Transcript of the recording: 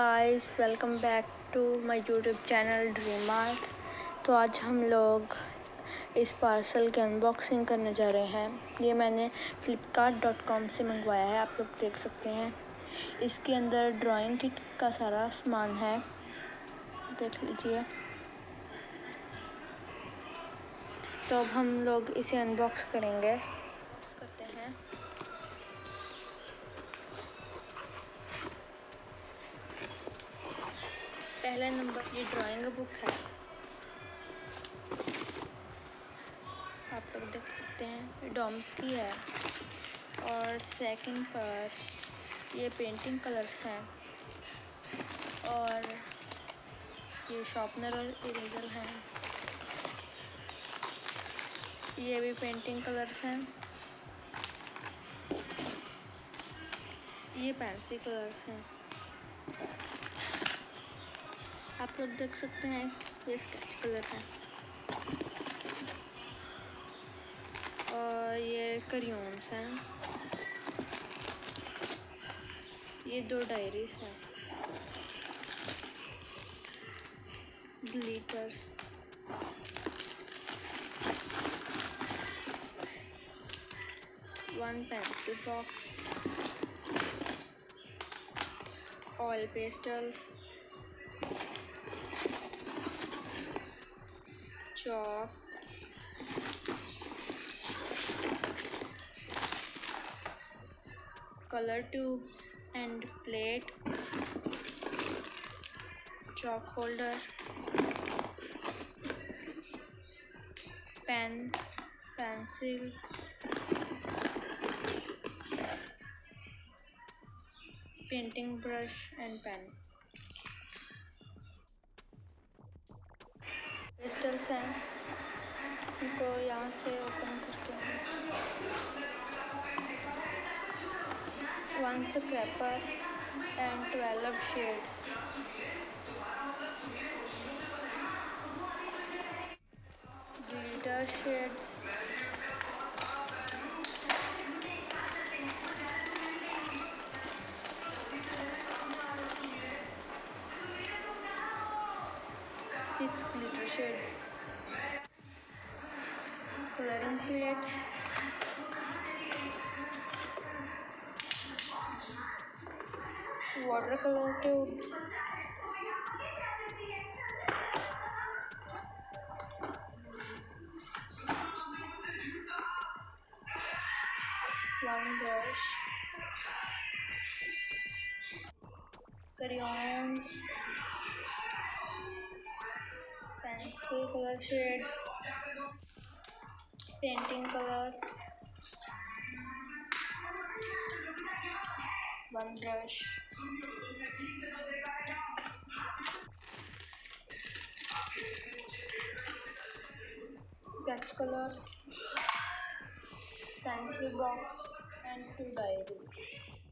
Guys welcome back to my YouTube channel dream art तो आज हम लोग इस पार्सल की अनबॉक्सिंग करने जा रहे हैं। ये मैंने फ्लिपकार्ट से मंगवाया है, आप लोग देख सकते हैं। इसके अंदर ड्राइंग किट का सारा सामान है। देख लीजिए। तो अब हम लोग इसे अनबॉक्स करेंगे। पहले नंबर ये ड्राइंग बुक है। आप लोग देख सकते हैं डॉम्स की है। और सेकंड पर ये पेंटिंग कलर्स हैं। और ये शॉर्पनर और इरेजर हैं। ये भी पेंटिंग कलर्स हैं। ये पेंसिल कलर्स हैं। आप लोग देख सकते हैं ये स्केच कलर है। और ये करियोन्स हैं। ये दो डायरीज हैं। Glitters one pencil box oil pastels chalk color tubes and plate. Chalk holder. Pen pencil. Painting brush and pen crystals हैं। इनको यहाँ से ओपन करके one scraper and twelve shades glitter shades six glitter shades coloring plate watercolor tubes. One brush. Crayons. Pencil color shades painting colors. One brush. Sketch colors. Pencil box and two diaries